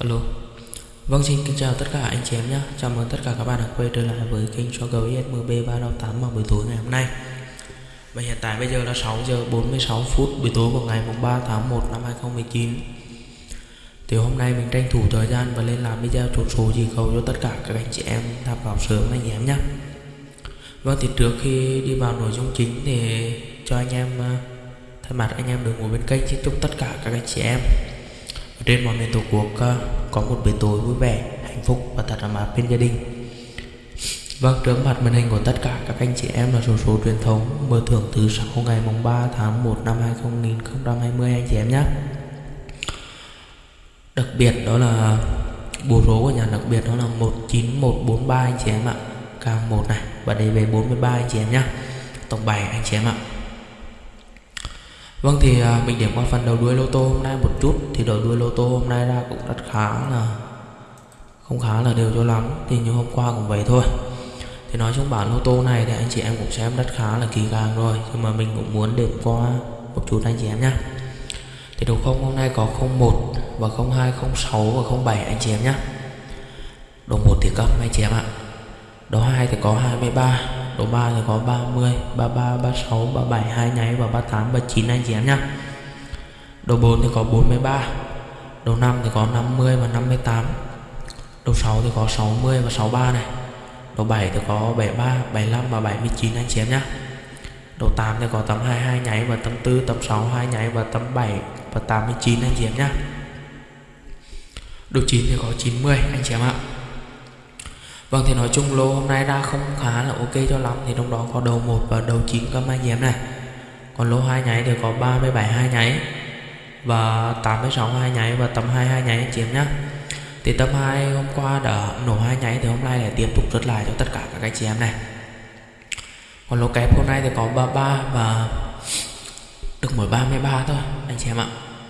Alo. Vâng xin kính chào tất cả anh chị em nhé Chào mừng tất cả các bạn đã quay trở lại với kênh cho gấu ISMB 358 vào buổi tối ngày hôm nay. Và hiện tại bây giờ là 6 giờ 46 phút, buổi tối của ngày 3 tháng 1 năm 2019 Thì hôm nay mình tranh thủ thời gian và lên làm video chốt số chỉ cầu cho tất cả các anh chị em tham khảo sớm anh chị em nhé Vâng thì trước khi đi vào nội dung chính thì cho anh em à, thay mặt anh em được ngồi bên kênh, xin chúc tất cả các anh chị em trên mọi miền tổ quốc ờ, có một buổi tối vui vẻ hạnh phúc và thật là mát bên gia đình Vâng, trước mặt màn hình của tất cả các anh chị em là số số truyền thống mở thưởng thứ sáu ngày mùng 3 tháng 1 năm 2020 anh chị em nhé. Đặc biệt đó là bộ số của nhà đặc biệt đó là 19143 anh chị em ạ. K1 này và đây về 43 anh chị em nhé. Tổng bài anh chị em ạ. Vâng thì à, mình điểm qua phần đầu đuôi lô tô hôm nay một chút. Thì đầu đuôi lô tô hôm nay ra cũng rất khá là, không khá là đều cho lắm. Thì như hôm qua cũng vậy thôi. Thì nói chung bản lô tô này thì anh chị em cũng xem rất khá là kỳ càng rồi. Nhưng mà mình cũng muốn điểm qua một chút anh chị em nhé thì đầu không? Hôm nay có 01 và 02 06 và 07 anh chị em nhé đầu 1 thì cấp anh chị em ạ. Đầu 2 thì có 23 Độ 3 thì có 30, 33, 36, 37, 2 nháy và 38, 39 anh chị em nhé Độ 4 thì có 43 Độ 5 thì có 50 và 58 Độ 6 thì có 60 và 63 này Độ 7 thì có 73, 75 và 79 anh chị em nhé Độ 8 thì có tầm 22 nháy và tầm 4, tầm 6, 2 nháy và tầm 7 và 89 anh chị em nhé Độ 9 thì có 90 anh chị em ạ. Vâng thì nói chung lô hôm nay ra không khá là ok cho lắm. Thì trong đó có đầu 1 và đầu 9 có mai em này. Còn lô 2 nháy thì có 37 2 nháy Và 86 2 nháy và tầm 22 nháy anh chị em nhé Thì tầm 2 hôm qua đã nổ 2 nháy Thì hôm nay lại tiếp tục rớt lại cho tất cả các anh chị em này. Còn lô kép hôm nay thì có 33 và được mỗi 33 thôi, anh chị em ạ.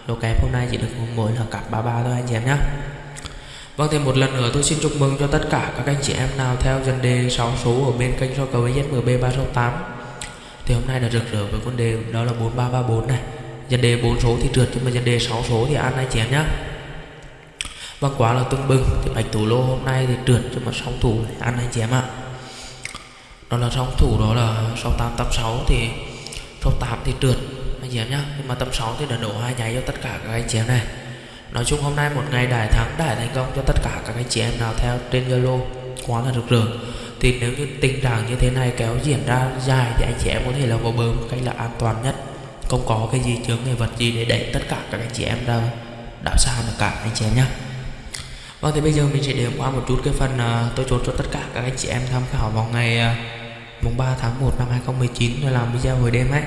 Lô kép hôm nay chỉ được mỗi là cặp 33 thôi, anh chị em nhé Vâng thêm một lần nữa tôi xin chúc mừng cho tất cả các anh chị em nào theo dân đề 6 số ở bên kênh so cầu với ZMB 368 Thì hôm nay là rực rỡ với con đề, đó là 4334 này. Dân đề 4 số thì trượt, nhưng mà dân đề 6 số thì ăn anh chị em nhé Vâng quá là tưng bừng. Thì bạch thủ lô hôm nay thì trượt, nhưng mà song thủ ăn anh chị em ạ. Đó là song thủ, đó là 6886 thì 68 thì trượt, anh chị em nhé Nhưng mà tầm 6 thì đã đổ hai nháy cho tất cả các anh chị em này chung hôm nay một ngày đại thắng đại thành công cho tất cả các anh chị em nào theo trên Zalo quá là rực rỡ. Thì nếu như tình trạng như thế này kéo diễn ra dài thì anh chị em có thể là vào bờ một cách là an toàn nhất. Không có cái gì chướng ngại vật gì để đẩy tất cả các anh chị em ra đảo xa được cả anh chị em nhé Vâng thì bây giờ mình sẽ điểm qua một chút cái phần uh, tôi chốt cho tất cả các anh chị em tham khảo vào ngày uh, mùng 3 tháng 1 năm 2019 tôi làm video hồi đêm ấy.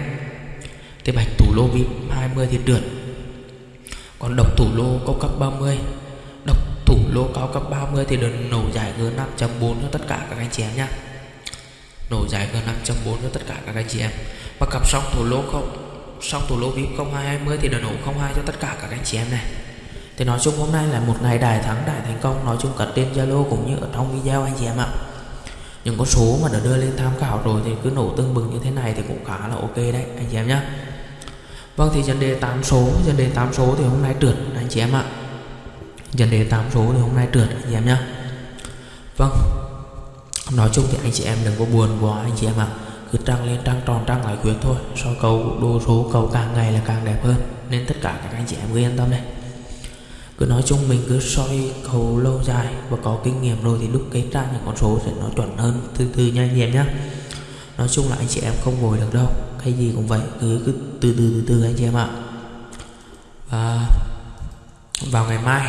Thì bạch thủ lô VIP 20 thì trượt còn độc thủ lô cao cấp 30 độc thủ lô cao cấp 30 thì được nổ giải G5.4 cho tất cả các anh chị em nhé nổ giải G5.4 cho tất cả các anh chị em. Và cặp song thủ lô không, song thủ lô VIP 0220 thì được nổ 02 cho tất cả các anh chị em này. Thì nói chung hôm nay là một ngày đại thắng, đại thành công, nói chung cả trên Zalo cũng như ở trong video anh chị em ạ. Những con số mà đã đưa lên tham khảo rồi thì cứ nổ tương bừng như thế này thì cũng khá là ok đấy, anh chị em nhé Vâng thì dân đề 8 số dân đề 8 số thì hôm nay trượt, anh chị em ạ. Dân đề 8 số thì hôm nay trượt, anh chị em nhá. Vâng Nói chung thì anh chị em đừng có buồn quá, anh chị em ạ. Cứ trăng lên trăng tròn, trăng lại khuyết thôi. So cầu, đô số cầu càng ngày là càng đẹp hơn. Nên tất cả các anh chị em cứ yên tâm đây. Cứ nói chung mình cứ soi cầu lâu dài và có kinh nghiệm rồi thì lúc cái ra những con số sẽ nó chuẩn hơn từ từ nha anh em nhá. nói chung là anh chị em không vội được đâu hay gì cũng vậy. Cứ cứ từ từ từ từ anh chị em ạ. Và vào ngày mai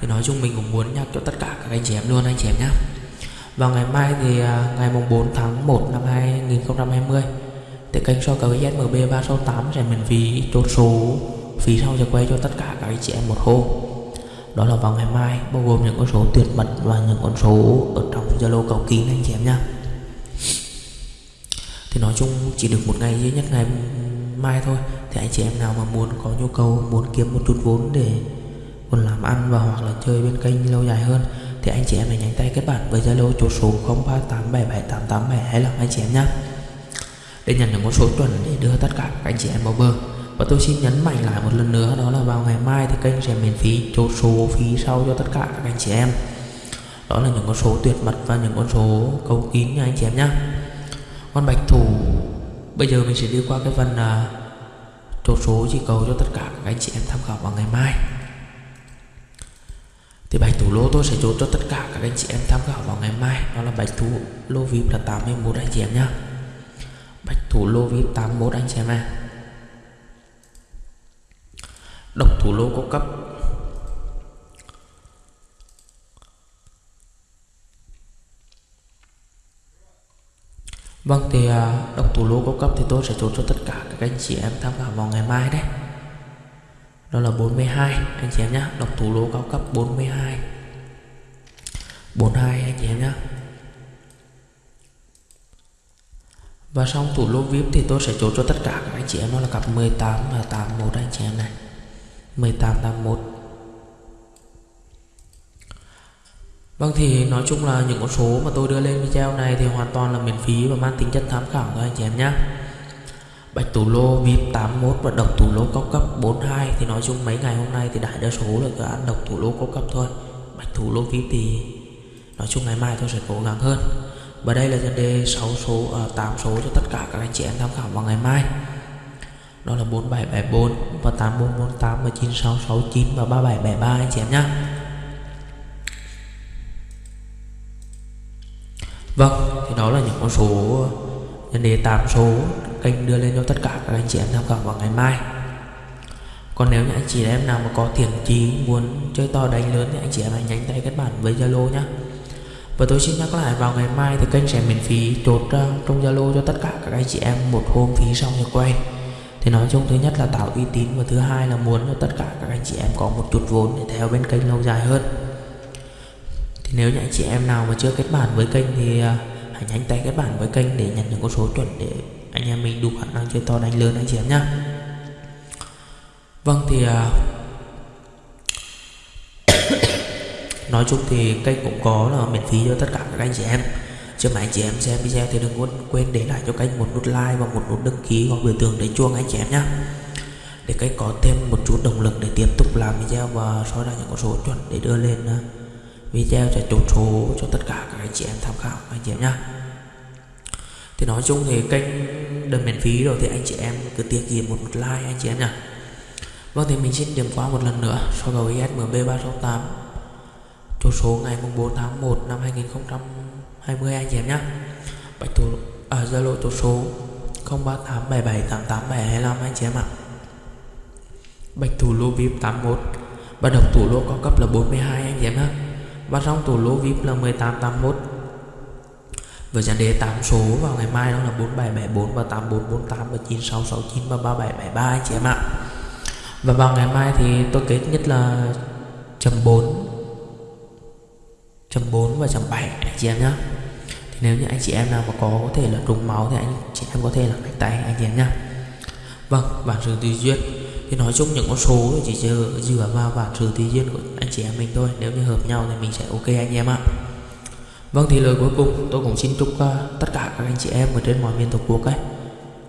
thì nói chung mình cũng muốn nhắc cho tất cả các anh chị em luôn, anh chị em nhé vào ngày mai thì à, ngày mùng 4 tháng 1 năm 2020 thì kênh so cầu ZMB 368 sẽ miễn phí chốt số, phí sau sẽ quay cho tất cả các anh chị em một hôm. Đó là vào ngày mai, bao gồm những con số tuyệt mật và những con số ở trong Zalo cầu kín anh chị em nhé thì nói chung chỉ được một ngày duy nhất ngày mai thôi. Thì anh chị em nào mà muốn có nhu cầu, muốn kiếm một chút vốn để còn làm ăn và hoặc là chơi bên kênh lâu dài hơn, thì anh chị em hãy nhánh tay kết bạn với Zalo chỗ số 03877887 hay là anh chị em nhé để nhận được một số chuẩn để đưa tất cả các anh chị em vào bờ. Và tôi xin nhấn mạnh lại một lần nữa, đó là vào ngày mai thì kênh sẽ miễn phí chốt số phí sau cho tất cả các anh chị em. Đó là những con số tuyệt mật và những con số cầu kín nha anh chị em nhé con bạch thủ bây giờ mình sẽ đi qua cái phần à, uh, chốt số chỉ cầu cho tất cả các anh chị em tham khảo vào ngày mai. Thì bạch thủ lô tôi sẽ chốt cho tất cả các anh chị em tham khảo vào ngày mai. Đó là bạch thủ lô vip là 81 anh chị em nhá. Bạch thủ lô vip 81 anh chị em này độc thủ lô có cấp Vâng thì à, độc thủ lô có cấp thì tôi sẽ chốt cho tất cả các anh chị em tham khảo vào ngày mai đấy. Đó là 42 anh chị em nhé Đọc thủ lô cao cấp 42 42 anh chị em nhé Và xong thủ lô VIP thì tôi sẽ chốt cho tất cả các anh chị em. Đó là cặp 18 và 81 anh chị em này. 18 81 Vâng thì nói chung là những con số mà tôi đưa lên video này thì hoàn toàn là miễn phí và mang tính chất tham khảo thôi anh chị em nhé Bạch tủ lô VIP 81 và độc tủ lô cao cấp 42 thì nói chung mấy ngày hôm nay thì đại đa số là cứ ăn độc tủ lô cao cấp thôi Bạch tủ lô VIP thì nói chung ngày mai tôi sẽ cố gắng hơn. Và đây là nhân đề 6 số à, 8 số cho tất cả các anh chị em tham khảo vào ngày mai. Đó là 4774 và 8448 và 9669 và 3773 anh chị em nhé Vâng thì đó là những con số, nhân đề 8 số kênh đưa lên cho tất cả các anh chị em tham khảo vào ngày mai. Còn nếu như anh chị em nào mà có thiện chí muốn chơi to đánh lớn thì anh chị em hãy nhanh tay kết bạn với Zalo nhé và tôi xin nhắc lại, vào ngày mai thì kênh sẽ miễn phí chốt trong Zalo cho tất cả các anh chị em một hôm phí xong rồi quay. Thì nói chung, thứ nhất là tạo uy tín và thứ hai là muốn cho tất cả các anh chị em có một chút vốn để theo bên kênh lâu dài hơn thì nếu như anh chị em nào mà chưa kết bạn với kênh thì à, hãy nhanh tay kết bạn với kênh để nhận những con số chuẩn để anh em mình đủ khả năng chơi to đánh lớn anh chị em nhé vâng thì à, nói chung thì kênh cũng có là miễn phí cho tất cả các anh chị em. Cho mà anh chị em xem video thì đừng quên để lại cho kênh một nút like và một nút đăng ký hoặc biểu tượng để chuông anh chị em nhé để kênh có thêm một chút động lực để tiếp tục làm video và soi ra những con số chuẩn để đưa lên à, video cho chốt số cho tất cả các anh chị em tham khảo anh chị em nhé thì nói chung thì kênh đơn miễn phí rồi thì anh chị em cứ tiếc gì một, một like anh chị em nhá. Vâng thì mình xin điểm qua một lần nữa. So với SMB 368 Chốt số ngày 4 tháng 1 năm 2020 anh chị em nhá. Bạch thủ à, Zalo chốt số 0387788725 anh chị em ạ. Bạch thủ lô VIP 81 Và độc thủ lô cao cấp là 42 anh chị em nhé và trong tủ lô VIP là 1881 với dàn đề 8 số vào ngày mai đó là 4774 và 8448 và 9669 và 3773 anh chị em ạ. Và vào ngày mai thì tôi kết nhất là chấm 4 chấm 4 và chấm 7 anh chị em nhé thì nếu như anh chị em nào mà có có thể là trùng máu thì anh chị em có thể là cách tay anh chị em nhé vâng bản sự tùy duyên thì nói chung những con số chỉ dựa, vào bảng sự tự duyên của anh chị em mình thôi. Nếu như hợp nhau thì mình sẽ ok anh em ạ. Vâng thì lời cuối cùng tôi cũng xin chúc uh, tất cả các anh chị em ở trên mọi miền tổ quốc ấy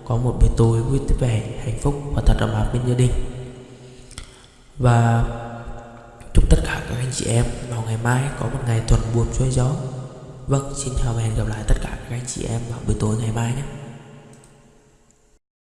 có một buổi tối vui vẻ hạnh phúc và thật ấm áp bên gia đình. Và chúc tất cả các anh chị em vào ngày mai có một ngày thuận buồm xuôi gió. Vâng xin chào và hẹn gặp lại tất cả các anh chị em vào buổi tối ngày mai nhé.